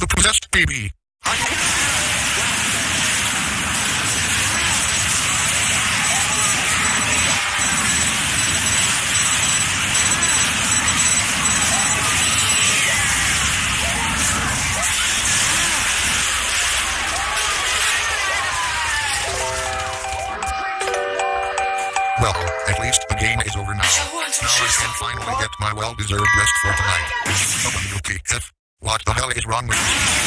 The possessed baby. Well, at least the game is over now. Now I can finally get my well-deserved rest for tonight. Okay, F. What the hell is wrong with me?